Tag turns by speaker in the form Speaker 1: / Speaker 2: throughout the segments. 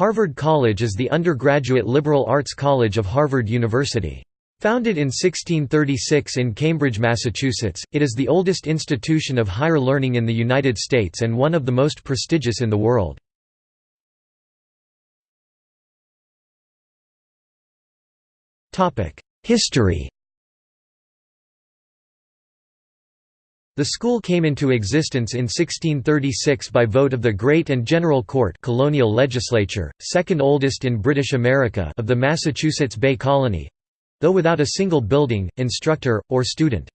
Speaker 1: Harvard College is the undergraduate liberal arts college of Harvard University. Founded in 1636 in Cambridge, Massachusetts, it is the oldest institution of higher learning in the United States and one of the most prestigious in the world. History The school came into existence in 1636 by vote of the Great and General Court colonial legislature, second oldest in British America of the Massachusetts Bay Colony—though without a single building, instructor, or student.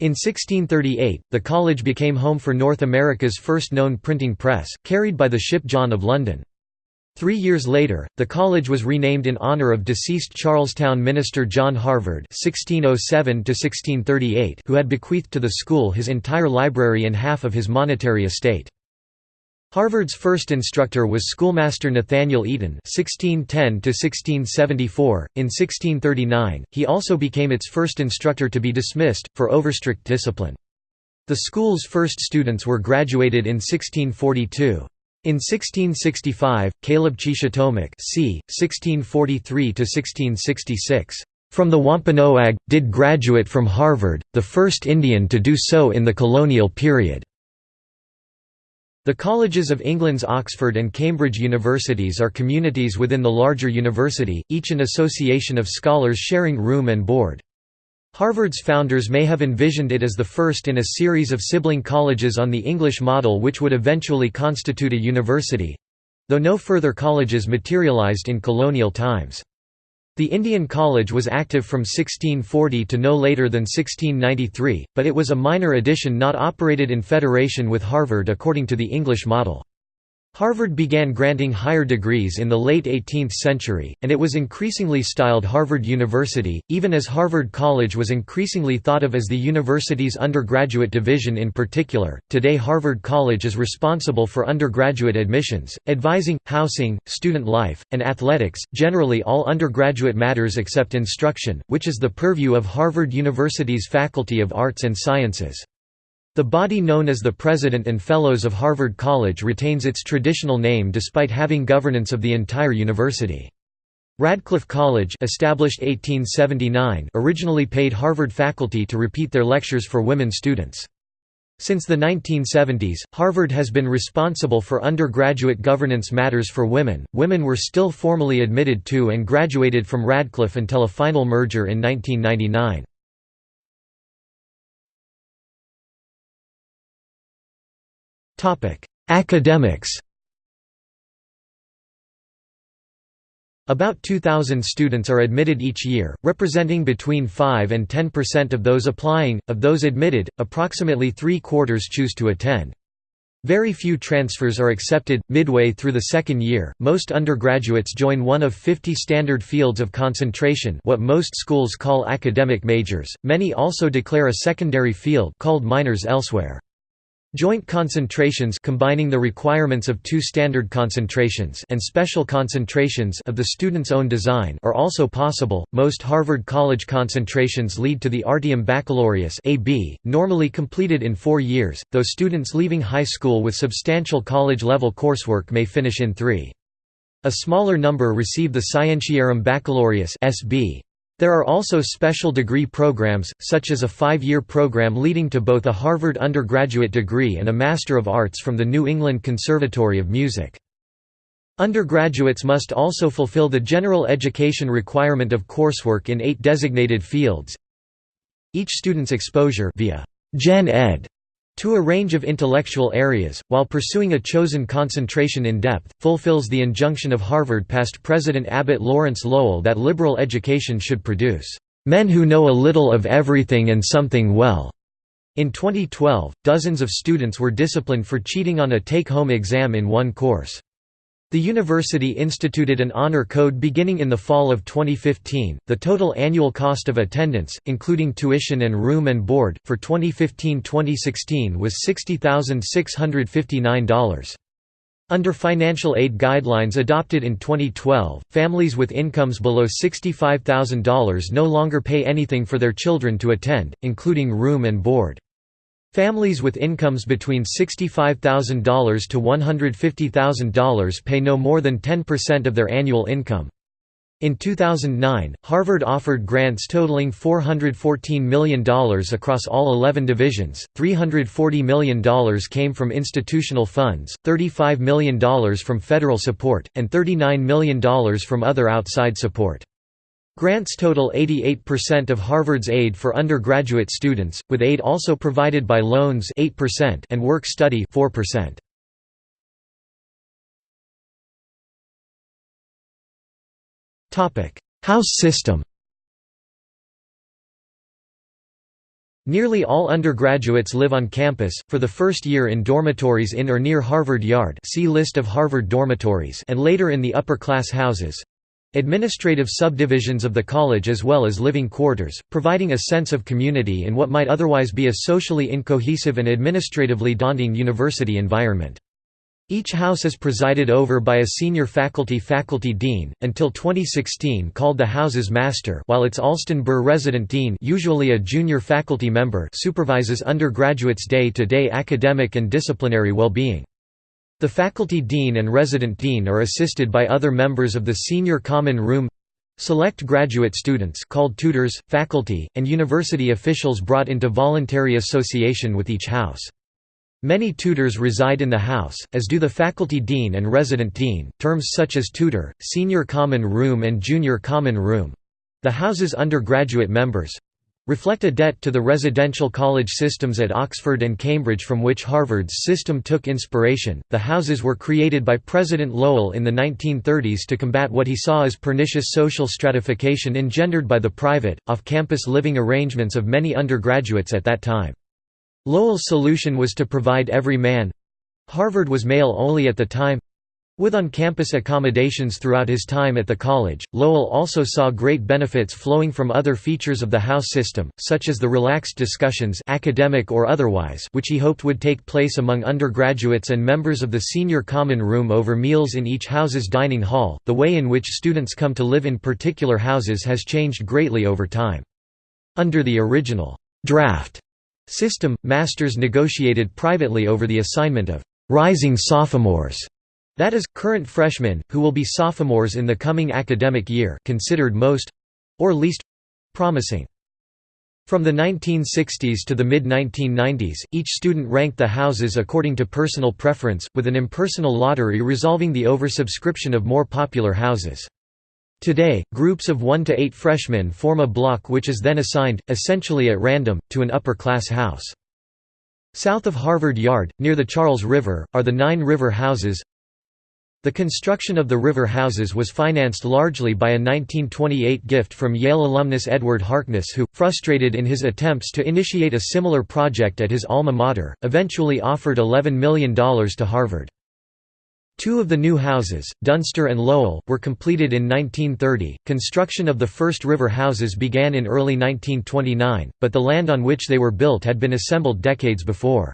Speaker 1: In 1638, the college became home for North America's first known printing press, carried by the ship John of London. Three years later, the college was renamed in honor of deceased Charlestown minister John Harvard (1607–1638), who had bequeathed to the school his entire library and half of his monetary estate. Harvard's first instructor was schoolmaster Nathaniel Eaton (1610–1674). In 1639, he also became its first instructor to be dismissed for overstrict discipline. The school's first students were graduated in 1642. In 1665, Caleb Cheeshahteaumuck c. 1643–1666, "...from the Wampanoag, did graduate from Harvard, the first Indian to do so in the colonial period." The colleges of England's Oxford and Cambridge universities are communities within the larger university, each an association of scholars sharing room and board. Harvard's founders may have envisioned it as the first in a series of sibling colleges on the English model which would eventually constitute a university—though no further colleges materialized in colonial times. The Indian College was active from 1640 to no later than 1693, but it was a minor addition not operated in federation with Harvard according to the English model. Harvard began granting higher degrees in the late 18th century, and it was increasingly styled Harvard University, even as Harvard College was increasingly thought of as the university's undergraduate division in particular. Today, Harvard College is responsible for undergraduate admissions, advising, housing, student life, and athletics, generally all undergraduate matters except instruction, which is the purview of Harvard University's Faculty of Arts and Sciences. The body known as the President and Fellows of Harvard College retains its traditional name despite having governance of the entire university. Radcliffe College established 1879 originally paid Harvard faculty to repeat their lectures for women students. Since the 1970s, Harvard has been responsible for undergraduate governance matters for women. Women were still formally admitted to and graduated from Radcliffe until a final merger in 1999. Academics About 2,000 students are admitted each year, representing between 5 and 10% of those applying. Of those admitted, approximately three quarters choose to attend. Very few transfers are accepted. Midway through the second year, most undergraduates join one of 50 standard fields of concentration, what most schools call academic majors. Many also declare a secondary field called minors elsewhere. Joint concentrations combining the requirements of two standard concentrations and special concentrations of the student's own design are also possible. Most Harvard College concentrations lead to the Artium Baccalaureus (AB), normally completed in 4 years, though students leaving high school with substantial college-level coursework may finish in 3. A smaller number receive the Scientiarum Baccalaureus (SB). There are also special degree programs, such as a five-year program leading to both a Harvard undergraduate degree and a Master of Arts from the New England Conservatory of Music. Undergraduates must also fulfill the general education requirement of coursework in eight designated fields. Each student's exposure via Gen Ed to a range of intellectual areas, while pursuing a chosen concentration in depth, fulfills the injunction of Harvard past President Abbott Lawrence Lowell that liberal education should produce, "...men who know a little of everything and something well." In 2012, dozens of students were disciplined for cheating on a take-home exam in one course. The university instituted an honor code beginning in the fall of 2015. The total annual cost of attendance, including tuition and room and board, for 2015-2016 was $60,659. Under financial aid guidelines adopted in 2012, families with incomes below $65,000 no longer pay anything for their children to attend, including room and board. Families with incomes between $65,000 to $150,000 pay no more than 10% of their annual income. In 2009, Harvard offered grants totaling $414 million across all 11 divisions, $340 million came from institutional funds, $35 million from federal support, and $39 million from other outside support. Grants total 88% of Harvard's aid for undergraduate students, with aid also provided by loans 8% and work-study 4%. Topic: House system Nearly all undergraduates live on campus, for the first year in dormitories in or near Harvard Yard see list of Harvard dormitories and later in the upper-class houses. Administrative subdivisions of the college as well as living quarters, providing a sense of community in what might otherwise be a socially incohesive and administratively daunting university environment. Each house is presided over by a senior faculty faculty dean, until 2016 called the house's master while its Allston Burr resident dean usually a junior faculty member supervises undergraduates' day-to-day -day academic and disciplinary well-being. The faculty dean and resident dean are assisted by other members of the Senior Common Room select graduate students called tutors, faculty, and university officials brought into voluntary association with each house. Many tutors reside in the house, as do the faculty dean and resident dean. Terms such as tutor, senior common room, and junior common room the house's undergraduate members reflect a debt to the residential college systems at Oxford and Cambridge from which Harvard's system took inspiration. The houses were created by President Lowell in the 1930s to combat what he saw as pernicious social stratification engendered by the private, off campus living arrangements of many undergraduates at that time. Lowell's solution was to provide every man Harvard was male only at the time with on-campus accommodations throughout his time at the college, Lowell also saw great benefits flowing from other features of the house system, such as the relaxed discussions academic or otherwise which he hoped would take place among undergraduates and members of the senior common room over meals in each house's dining hall. The way in which students come to live in particular houses has changed greatly over time. Under the original draft system, masters negotiated privately over the assignment of rising sophomores that is, current freshmen, who will be sophomores in the coming academic year considered most—or least—promising. From the 1960s to the mid-1990s, each student ranked the houses according to personal preference, with an impersonal lottery resolving the oversubscription of more popular houses. Today, groups of 1 to 8 freshmen form a block which is then assigned, essentially at random, to an upper-class house. South of Harvard Yard, near the Charles River, are the Nine River Houses the construction of the river houses was financed largely by a 1928 gift from Yale alumnus Edward Harkness who, frustrated in his attempts to initiate a similar project at his alma mater, eventually offered $11 million to Harvard. Two of the new houses, Dunster and Lowell, were completed in 1930. Construction of the first river houses began in early 1929, but the land on which they were built had been assembled decades before.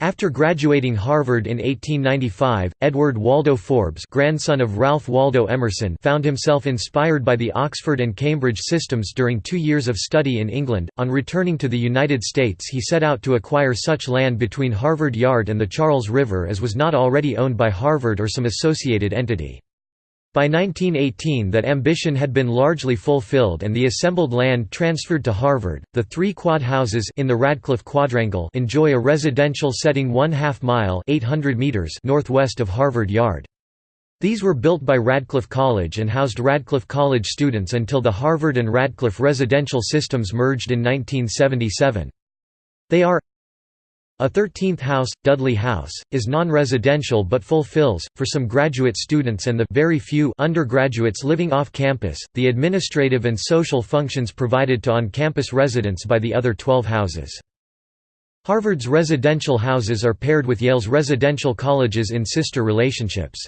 Speaker 1: After graduating Harvard in 1895, Edward Waldo Forbes grandson of Ralph Waldo Emerson found himself inspired by the Oxford and Cambridge systems during two years of study in England. On returning to the United States he set out to acquire such land between Harvard Yard and the Charles River as was not already owned by Harvard or some associated entity. By 1918 that ambition had been largely fulfilled and the assembled land transferred to Harvard. The three quad houses in the Radcliffe Quadrangle enjoy a residential setting one half mile 800 meters northwest of Harvard Yard. These were built by Radcliffe College and housed Radcliffe College students until the Harvard and Radcliffe residential systems merged in 1977. They are a 13th house, Dudley House, is non-residential but fulfills, for some graduate students and the very few undergraduates living off campus, the administrative and social functions provided to on-campus residents by the other 12 houses. Harvard's residential houses are paired with Yale's residential colleges in sister relationships.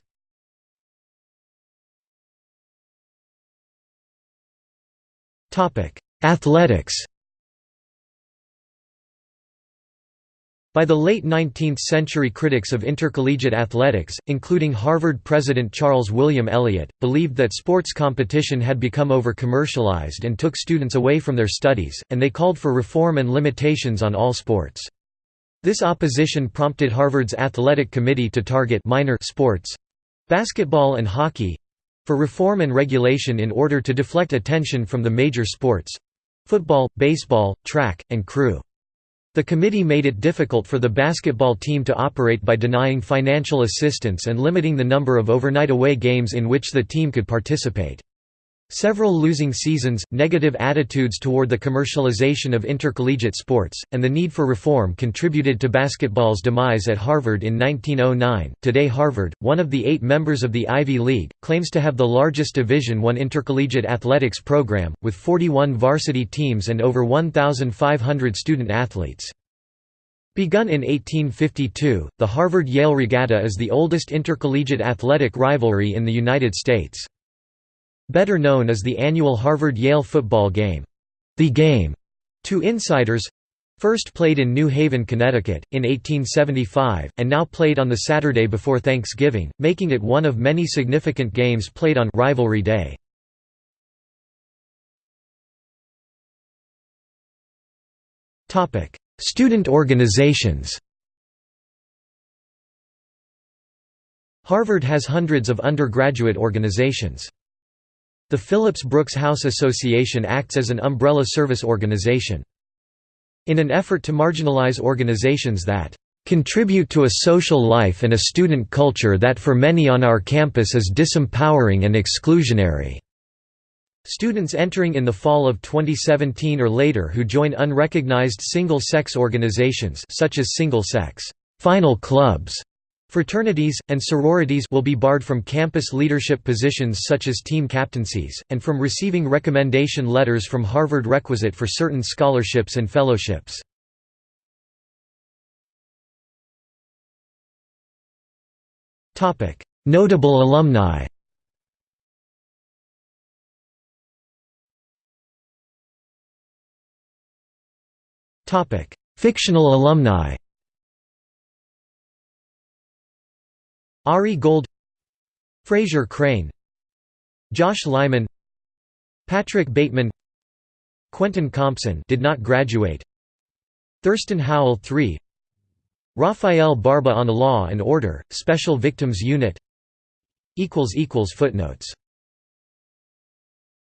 Speaker 1: Athletics By the late 19th century critics of intercollegiate athletics, including Harvard president Charles William Eliot, believed that sports competition had become over-commercialized and took students away from their studies, and they called for reform and limitations on all sports. This opposition prompted Harvard's athletic committee to target minor sports—basketball and hockey—for reform and regulation in order to deflect attention from the major sports—football, baseball, track, and crew. The committee made it difficult for the basketball team to operate by denying financial assistance and limiting the number of overnight away games in which the team could participate. Several losing seasons, negative attitudes toward the commercialization of intercollegiate sports, and the need for reform contributed to basketball's demise at Harvard in 1909. Today, Harvard, one of the eight members of the Ivy League, claims to have the largest Division I intercollegiate athletics program, with 41 varsity teams and over 1,500 student athletes. Begun in 1852, the Harvard-Yale Regatta is the oldest intercollegiate athletic rivalry in the United States. Better known as the annual Harvard-Yale football game, the game to insiders, first played in New Haven, Connecticut, in 1875, and now played on the Saturday before Thanksgiving, making it one of many significant games played on Rivalry Day. Student organizations Harvard has hundreds of undergraduate organizations. The Phillips Brooks House Association acts as an umbrella service organization. In an effort to marginalize organizations that contribute to a social life and a student culture that for many on our campus is disempowering and exclusionary. Students entering in the fall of 2017 or later who join unrecognized single-sex organizations such as single-sex final clubs Fraternities, and sororities will be barred from campus leadership positions such as team captaincies, and from receiving recommendation letters from Harvard requisite for certain scholarships and fellowships. Notable alumni Fictional alumni Ari Gold Frasier Crane Josh Lyman Patrick Bateman Quentin Compson did not graduate Thurston Howell III Rafael Barba on Law and Order, Special Victims Unit Footnotes